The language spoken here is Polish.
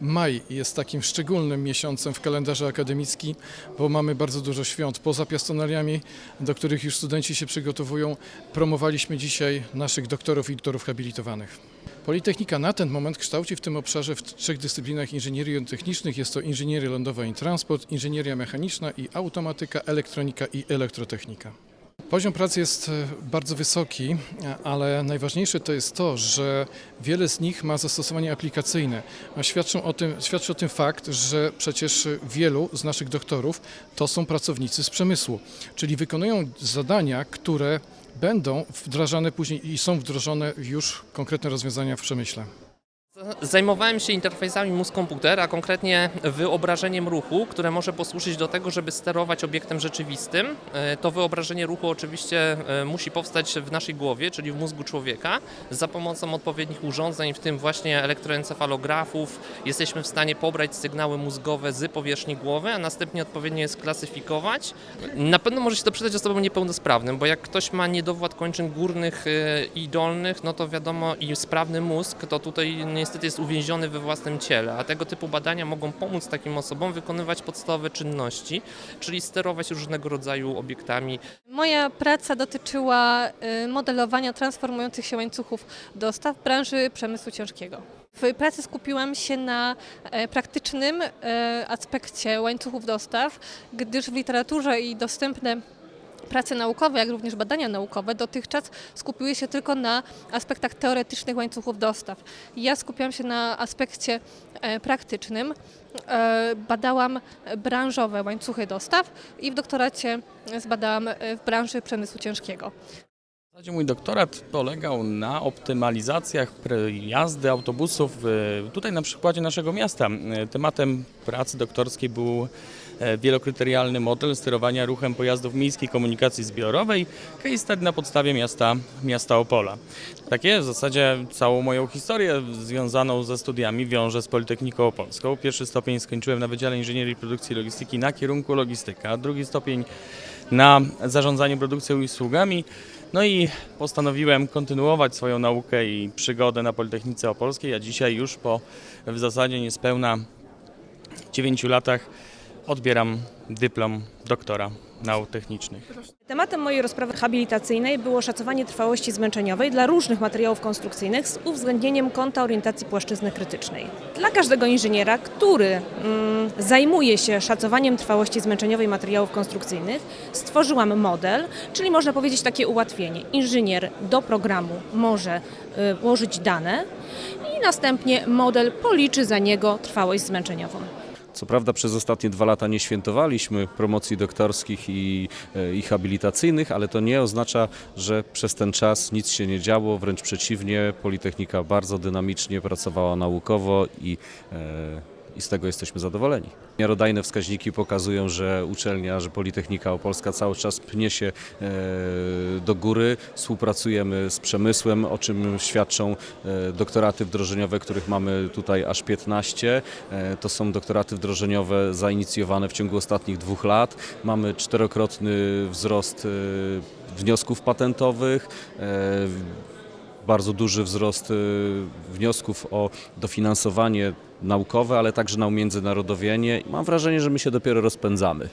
maj jest takim szczególnym miesiącem w kalendarzu akademickim, bo mamy bardzo dużo świąt. Poza piastonaliami, do których już studenci się przygotowują, promowaliśmy dzisiaj naszych doktorów i doktorów habilitowanych. Politechnika na ten moment kształci w tym obszarze w trzech dyscyplinach inżynierii technicznych. Jest to inżynieria lądowa i transport, inżynieria mechaniczna i automatyka, elektronika i elektrotechnika. Poziom pracy jest e, bardzo wysoki, ale najważniejsze to jest to, że wiele z nich ma zastosowanie aplikacyjne. Świadczą o tym, świadczy o tym fakt, że przecież wielu z naszych doktorów to są pracownicy z przemysłu, czyli wykonują zadania, które będą wdrażane później i są wdrożone już konkretne rozwiązania w przemyśle. Zajmowałem się interfejsami mózg-komputer, a konkretnie wyobrażeniem ruchu, które może posłużyć do tego, żeby sterować obiektem rzeczywistym. E, To wyobrażenie ruchu oczywiście e, musi powstać w naszej głowie, czyli w mózgu człowieka. Za pomocą odpowiednich urządzeń, w tym właśnie elektroencefalografów, jesteśmy w stanie pobrać sygnały mózgowe z powierzchni głowy, a następnie odpowiednio je sklasyfikować. Na pewno może się to przydać osobom niepełnosprawnym, bo jak ktoś ma niedowład kończyn górnych e, i dolnych, no to wiadomo i sprawny mózg, to tutaj niestety jest uwięziony we własnym ciele, a tego typu badania mogą pomóc takim osobom wykonywać podstawowe czynności, czyli sterować różnego rodzaju obiektami. Moja praca dotyczyła y, modelowania transformujących się łańcuchów dostaw branży przemysłu ciężkiego. W pracy skupiłam się na e, praktycznym e, aspekcie łańcuchów dostaw, gdyż w literaturze i dostępne prace naukowe, jak również badania naukowe dotychczas skupiły się tylko na aspektach teoretycznych łańcuchów dostaw. Ja skupiłam się na aspekcie e, praktycznym. E, Badałam branżowe łańcuchy dostaw i w doktoracie zbadałam e, w branży przemysłu ciężkiego. Mój doktorat polegał na optymalizacjach jazdy autobusów tutaj na przykładzie naszego miasta. Tematem pracy doktorskiej był wielokryterialny model sterowania ruchem pojazdów miejskiej komunikacji zbiorowej, case study na podstawie miasta, miasta Opola. Takie w zasadzie całą moją historię związaną ze studiami wiążę z Politechniką Opolską. Pierwszy stopień skończyłem na Wydziale Inżynierii Produkcji i Logistyki na kierunku logistyka, drugi stopień na zarządzanie produkcją i usługami. No i postanowiłem kontynuować swoją naukę i przygodę na Politechnice Opolskiej, a dzisiaj już po w zasadzie niespełna 9 latach odbieram dyplom doktora nauk technicznych. Tematem mojej rozprawy habilitacyjnej było szacowanie trwałości zmęczeniowej dla różnych materiałów konstrukcyjnych z uwzględnieniem kąta orientacji płaszczyzny krytycznej. Dla każdego inżyniera, który mm, zajmuje się szacowaniem trwałości zmęczeniowej materiałów konstrukcyjnych, stworzyłam model, czyli można powiedzieć takie ułatwienie. Inżynier do programu może y, włożyć dane i następnie model policzy za niego trwałość zmęczeniową. Co prawda przez ostatnie dwa lata nie świętowaliśmy promocji doktorskich i, e, i habilitacyjnych, ale to nie oznacza, że przez ten czas nic się nie działo. Wręcz przeciwnie, Politechnika bardzo dynamicznie pracowała naukowo i, e, i z tego jesteśmy zadowoleni. Miarodajne wskaźniki pokazują, że uczelnia, że Politechnika Opolska cały czas pnie się e, do góry. Współpracujemy z przemysłem, o czym świadczą e, doktoraty wdrożeniowe, których mamy tutaj aż 15. E, To są doktoraty wdrożeniowe zainicjowane w ciągu ostatnich dwóch lat. Mamy czterokrotny wzrost wniosków patentowych. Bardzo duży wzrost e, wniosków o dofinansowanie naukowe, ale także na umiędzynarodowienie. Mam wrażenie, że my się dopiero rozpędzamy.